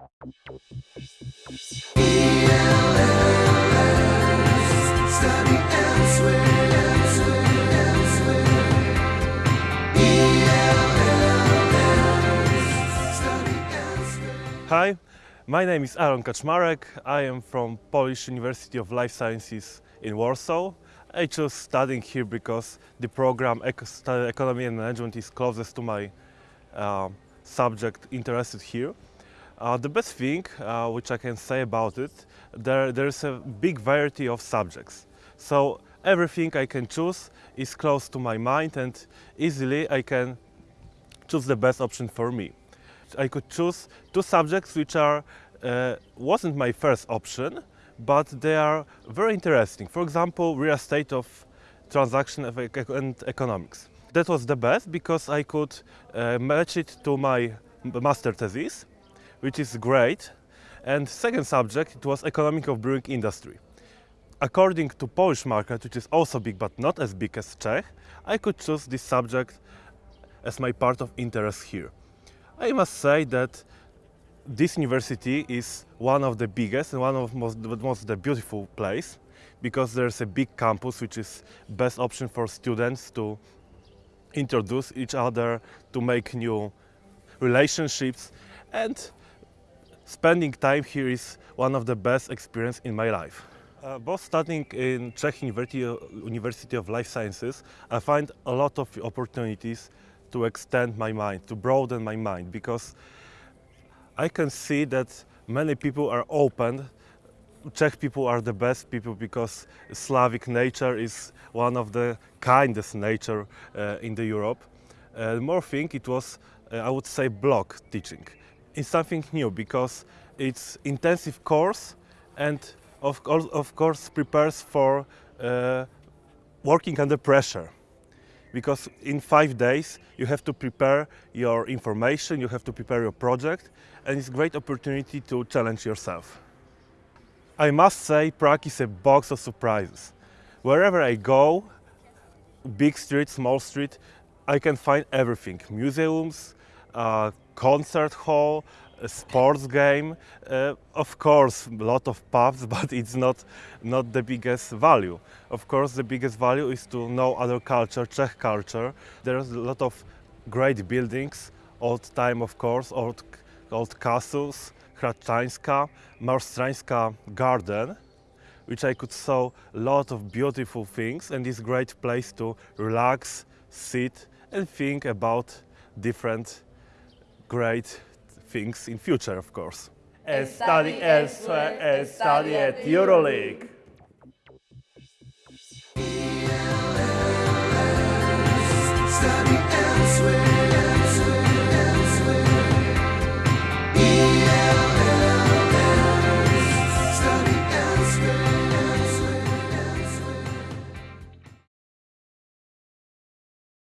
Hi, my name is Aaron Kaczmarek. I am from Polish University of Life Sciences in Warsaw. I chose studying here because the program Eco- Economy and Management is closest to my uh, subject interested here. Uh, the best thing uh, which I can say about it, there, there's a big variety of subjects. So everything I can choose is close to my mind and easily I can choose the best option for me. I could choose two subjects which are uh, wasn't my first option, but they are very interesting. For example, real estate of transaction and economics. That was the best because I could uh, match it to my master thesis, which is great. And second subject it was economic of brewing industry. According to Polish market, which is also big but not as big as Czech, I could choose this subject as my part of interest here. I must say that this university is one of the biggest and one of most, the most the beautiful place because there's a big campus which is best option for students to introduce each other to make new relationships and spending time here is one of the best experience in my life. Uh, both studying in Czech University, University of Life Sciences, I find a lot of opportunities to extend my mind, to broaden my mind, because I can see that many people are open. Czech people are the best people because Slavic nature is one of the kindest nature uh, in the Europe. Uh, more thing, it was, uh, I would say, block teaching. It's something new because it's intensive course and of, course- of course prepares for uh, working under pressure because in five days you have to prepare your information, you have to prepare your project, and it's a great opportunity to challenge yourself. I must say, Prague is a box of surprises. Wherever I go, big street, small street, I can find everything museums, uh, concert hall, a sports game, uh, of course, a lot of pubs, but it's not, not the biggest value. Of course, the biggest value is to know other culture, Czech culture. There's a lot of great buildings, old time, of course, old, old castles, Hradčanská, Marstrańska garden, which I could saw a lot of beautiful things and is great place to relax, sit and think about different great things in future of course. And study elsewhere and study at Euroleague.